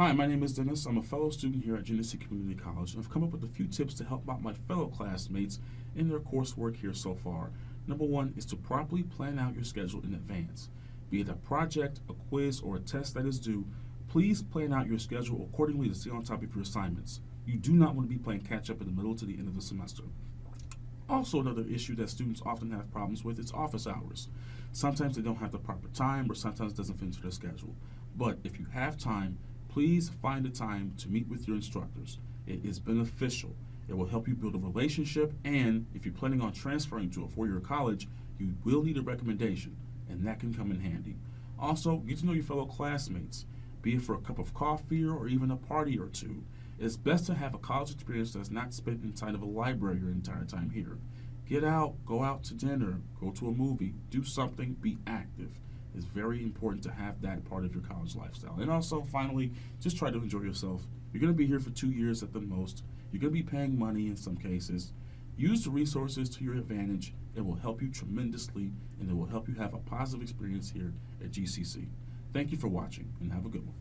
Hi, my name is Dennis. I'm a fellow student here at Genesee Community College, and I've come up with a few tips to help out my fellow classmates in their coursework here so far. Number one is to properly plan out your schedule in advance. Be it a project, a quiz, or a test that is due, please plan out your schedule accordingly to stay on top of your assignments. You do not want to be playing catch up in the middle to the end of the semester. Also, another issue that students often have problems with is office hours. Sometimes they don't have the proper time, or sometimes it doesn't fit into their schedule. But if you have time, please find a time to meet with your instructors. It is beneficial. It will help you build a relationship, and if you're planning on transferring to a four-year college, you will need a recommendation, and that can come in handy. Also, get to know your fellow classmates, be it for a cup of coffee or even a party or two. It's best to have a college experience that's not spent inside of a library your entire time here. Get out, go out to dinner, go to a movie, do something, be active very important to have that part of your college lifestyle. And also, finally, just try to enjoy yourself. You're going to be here for two years at the most. You're going to be paying money in some cases. Use the resources to your advantage. It will help you tremendously, and it will help you have a positive experience here at GCC. Thank you for watching, and have a good one.